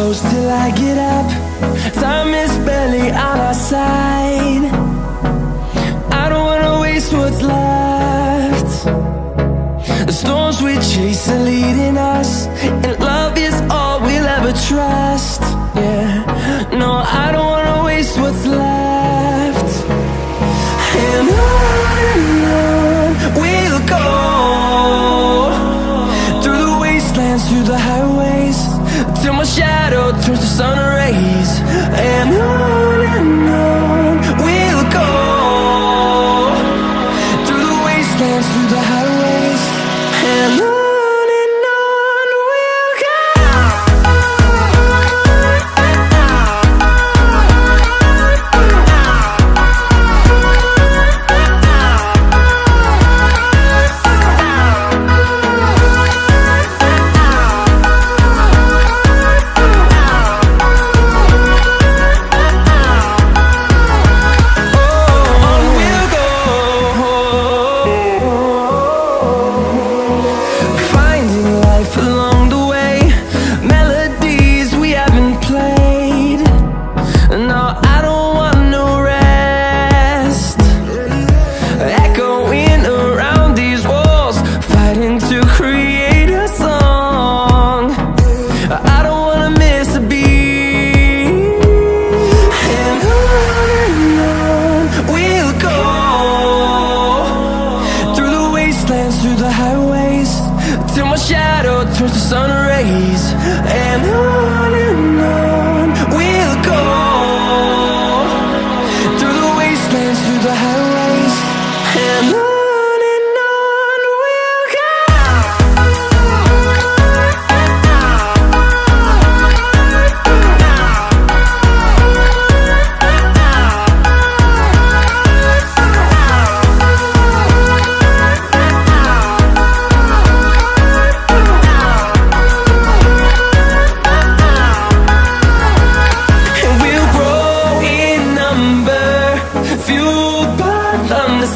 close till I get up. Time is barely on our side. I don't wanna waste what's left. The storms we chase are leading us And love is all we'll ever trust. Yeah, no, I don't wanna waste what's left. through the highways Till my shadow turns to sun rays And on and on We'll go. Through the wastelands, through the highways And on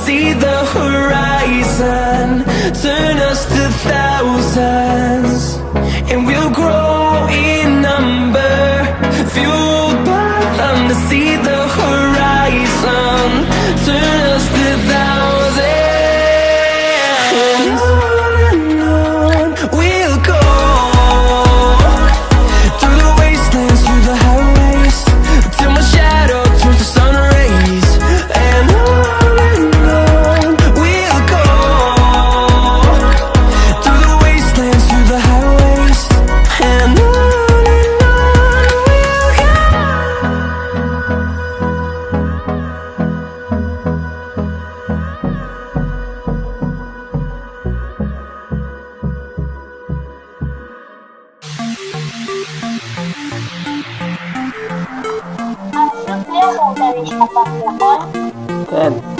see the horizon. ten.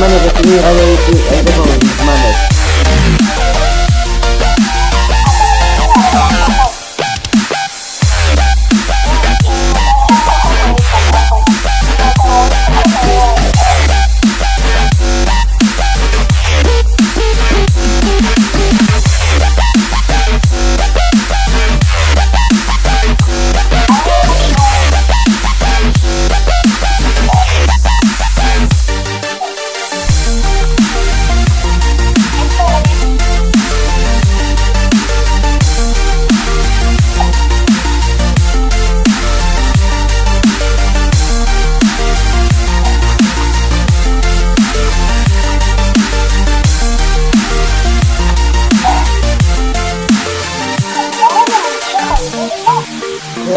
manage the three arrays with a different.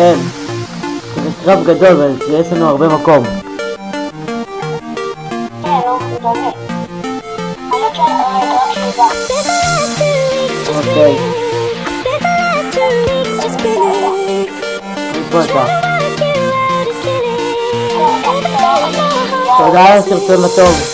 אין. זה קרב גדול ויש לנו הרבה מקום. אוקיי. תודה על הסרטון הטוב.